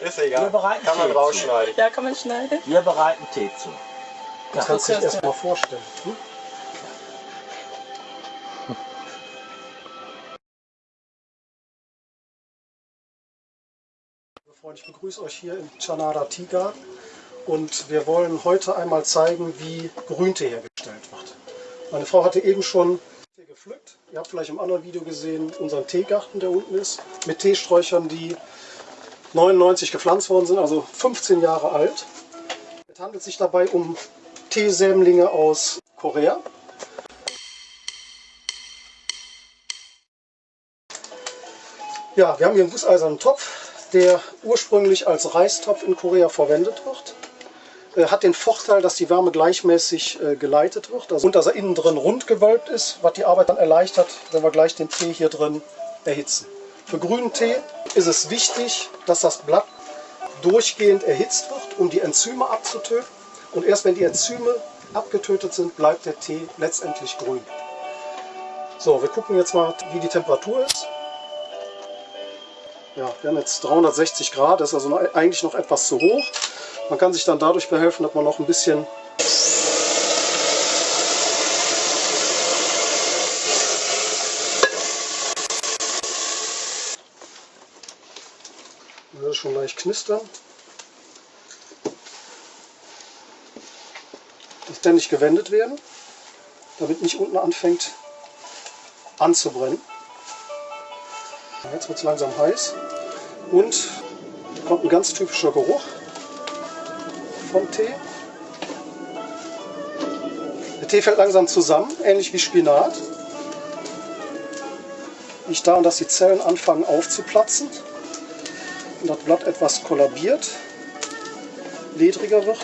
Ist Wir egal. bereiten Kann man Tee rausschneiden. Ja, kann man schneiden. Wir bereiten Tee zu. Das kannst du dich erst mal vorstellen. Hm? Liebe Freunde, ich begrüße euch hier im Chanada Tea Garden und wir wollen heute einmal zeigen, wie Grüntee hergestellt wird. Meine Frau hatte eben schon Tee gepflückt. Ihr habt vielleicht im anderen Video gesehen, unseren Teegarten, der unten ist, mit Teesträuchern, die 99 gepflanzt worden sind, also 15 Jahre alt. Es handelt sich dabei um Teesämlinge aus Korea. Ja, wir haben hier einen gusseisernen Topf, der ursprünglich als Reistopf in Korea verwendet wird. Er hat den Vorteil, dass die Wärme gleichmäßig äh, geleitet wird also, und dass er innen drin rund gewölbt ist, was die Arbeit dann erleichtert, wenn wir gleich den Tee hier drin erhitzen. Für grünen Tee ist es wichtig, dass das Blatt durchgehend erhitzt wird, um die Enzyme abzutöten. Und erst wenn die Enzyme abgetötet sind, bleibt der Tee letztendlich grün. So, wir gucken jetzt mal, wie die Temperatur ist. Ja, wir haben jetzt 360 Grad, das ist also noch, eigentlich noch etwas zu hoch. Man kann sich dann dadurch behelfen, dass man noch ein bisschen schon leicht knistern. Die ständig gewendet werden, damit nicht unten anfängt anzubrennen. Jetzt wird es langsam heiß und kommt ein ganz typischer Geruch vom Tee. Der Tee fällt langsam zusammen, ähnlich wie Spinat. Liegt daran, dass die Zellen anfangen aufzuplatzen das Blatt etwas kollabiert, ledriger wird.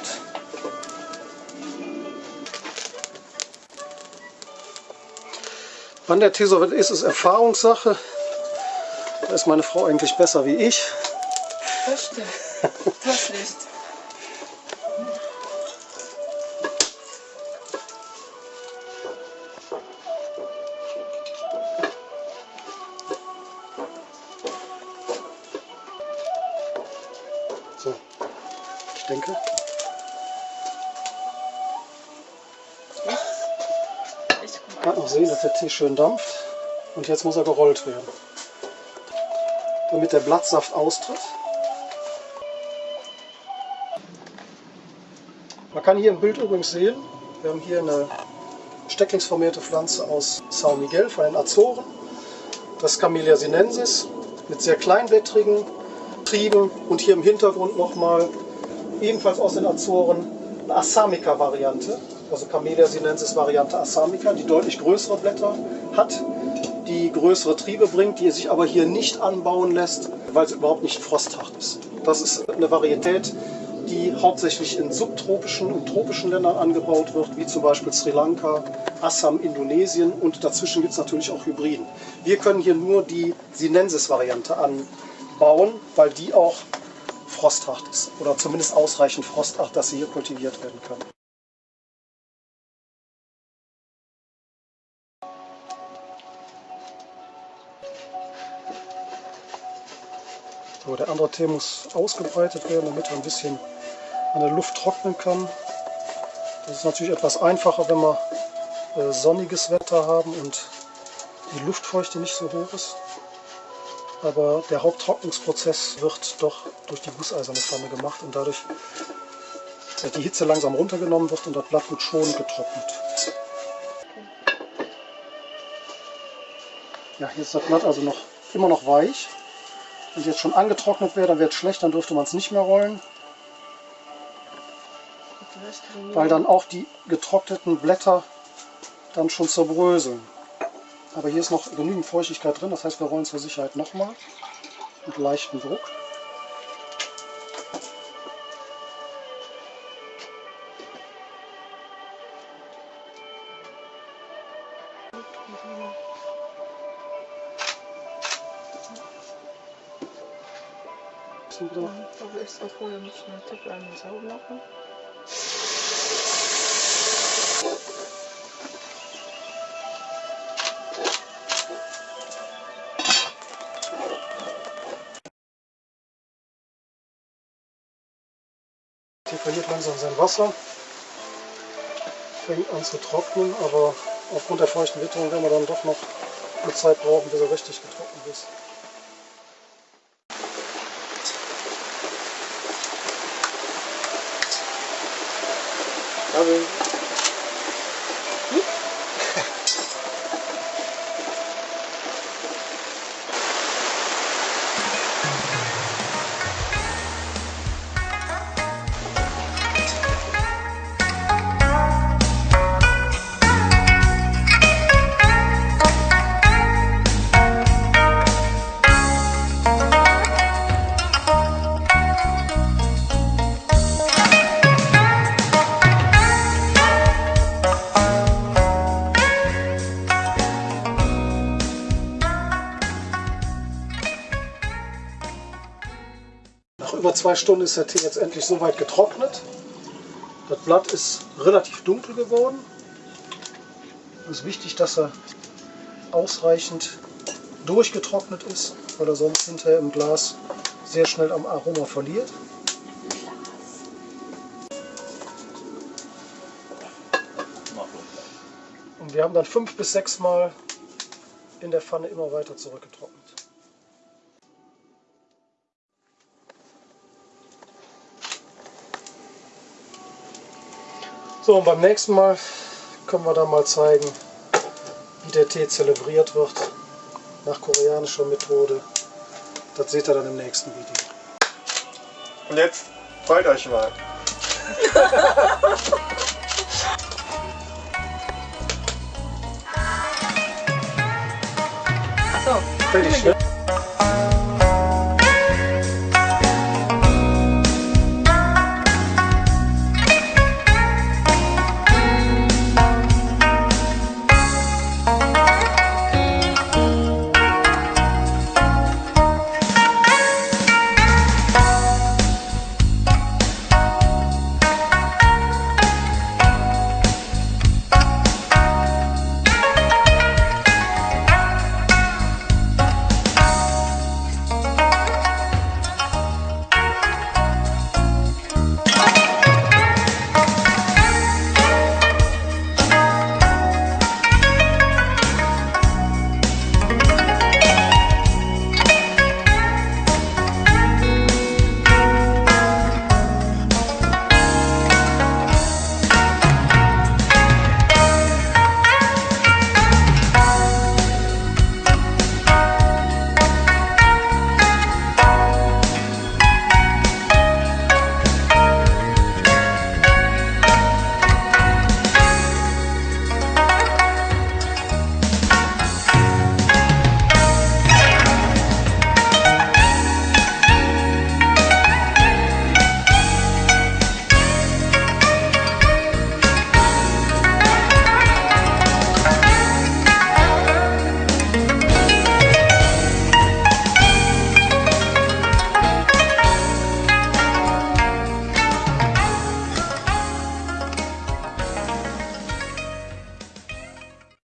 Wann der Tee so weit ist, ist Erfahrungssache. Da ist meine Frau eigentlich besser wie ich. Das stimmt. Das Licht. So, ich denke, man kann noch sehen, dass der Tee schön dampft. Und jetzt muss er gerollt werden. Damit der Blattsaft austritt. Man kann hier im Bild übrigens sehen, wir haben hier eine stecklingsformierte Pflanze aus São Miguel von den Azoren. Das Camellia sinensis mit sehr kleinblättrigen Trieben und hier im Hintergrund nochmal ebenfalls aus den Azoren eine Assamica-Variante, also Camellia sinensis Variante Assamica, die deutlich größere Blätter hat, die größere Triebe bringt, die sich aber hier nicht anbauen lässt, weil sie überhaupt nicht frosthart ist. Das ist eine Varietät, die hauptsächlich in subtropischen und tropischen Ländern angebaut wird, wie zum Beispiel Sri Lanka, Assam, Indonesien und dazwischen gibt es natürlich auch Hybriden. Wir können hier nur die Sinensis-Variante anbauen, weil die auch frosthart ist oder zumindest ausreichend frosthart, dass sie hier kultiviert werden kann. So, der andere Tee muss ausgebreitet werden, damit er ein bisschen an der Luft trocknen kann. Das ist natürlich etwas einfacher, wenn wir äh, sonniges Wetter haben und die Luftfeuchte nicht so hoch ist. Aber der Haupttrocknungsprozess wird doch durch die gusseiserne Pfanne gemacht und dadurch die Hitze langsam runtergenommen wird und das Blatt wird schonend getrocknet. Ja, hier ist das Blatt also noch immer noch weich. Wenn es jetzt schon angetrocknet wäre, dann wäre es schlecht, dann dürfte man es nicht mehr rollen, weil dann auch die getrockneten Blätter dann schon zerbröseln. Aber hier ist noch genügend Feuchtigkeit drin, das heißt wir rollen zur Sicherheit nochmal mit leichtem Druck. Wieder Aber extra vorher muss ich einen Tipp einmal sauber machen. Tee verliert langsam sein Wasser, fängt an zu trocknen, aber aufgrund der feuchten Witterung werden wir dann doch noch eine Zeit brauchen, bis er richtig getrocknet ist. Also, zwei Stunden ist der Tee jetzt endlich so weit getrocknet. Das Blatt ist relativ dunkel geworden. Es ist wichtig, dass er ausreichend durchgetrocknet ist, weil er sonst hinterher im Glas sehr schnell am Aroma verliert. Und wir haben dann fünf bis sechs Mal in der Pfanne immer weiter zurückgetrocknet. So, und beim nächsten Mal können wir dann mal zeigen, wie der Tee zelebriert wird, nach koreanischer Methode. Das seht ihr dann im nächsten Video. und jetzt freut euch mal. Achso. Fertig, ne?